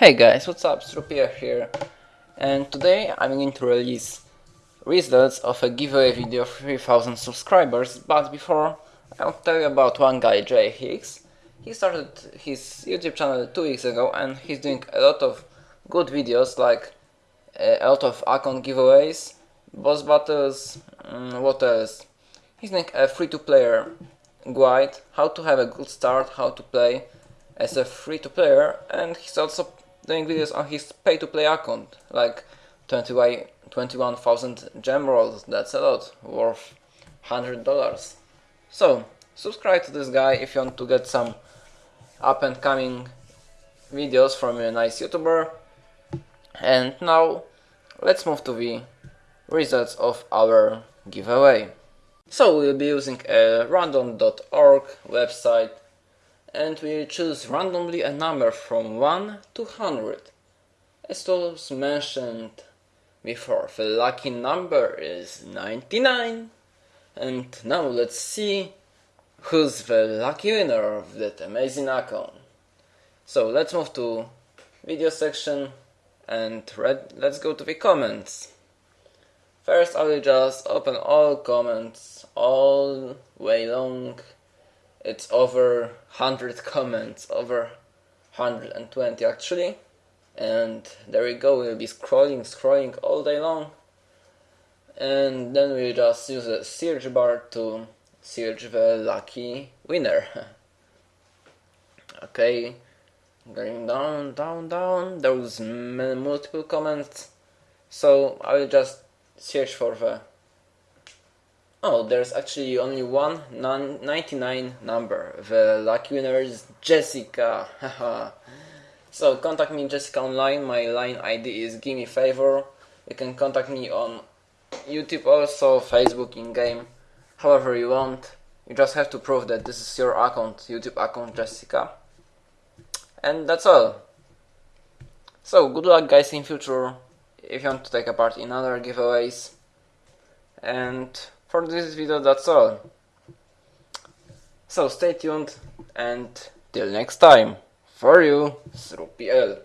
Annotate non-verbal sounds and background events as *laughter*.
Hey guys, what's up? Strupia here, and today I'm going to release results of a giveaway video of 3000 subscribers, but before I'll tell you about one guy, Jay Hicks. He started his YouTube channel two weeks ago and he's doing a lot of good videos like uh, a lot of account giveaways, boss battles, um, what else? He's doing a free-to-player guide, how to have a good start, how to play as a free-to-player and he's also doing videos on his pay-to-play account, like 21,000 gem rolls, that's a lot, worth $100. So, subscribe to this guy if you want to get some up-and-coming videos from a nice YouTuber. And now, let's move to the results of our giveaway. So we'll be using a random.org website and we choose randomly a number from 1 to 100. As was mentioned before, the lucky number is 99. And now let's see who's the lucky winner of that amazing account. So let's move to video section and read, let's go to the comments. First I will just open all comments all way long it's over 100 comments, over 120 actually. And there we go, we'll be scrolling, scrolling all day long. And then we just use a search bar to search the lucky winner. *laughs* okay, going down, down, down, there was multiple comments. So I will just search for the Oh, there's actually only one 99 number. The lucky winner is Jessica. *laughs* so contact me Jessica online. My line ID is gimme favor. You can contact me on YouTube also, Facebook in game, however you want. You just have to prove that this is your account, YouTube account Jessica. And that's all. So good luck guys in future if you want to take a part in other giveaways. And for this video that's all. So stay tuned and till next time. For you, SruPL.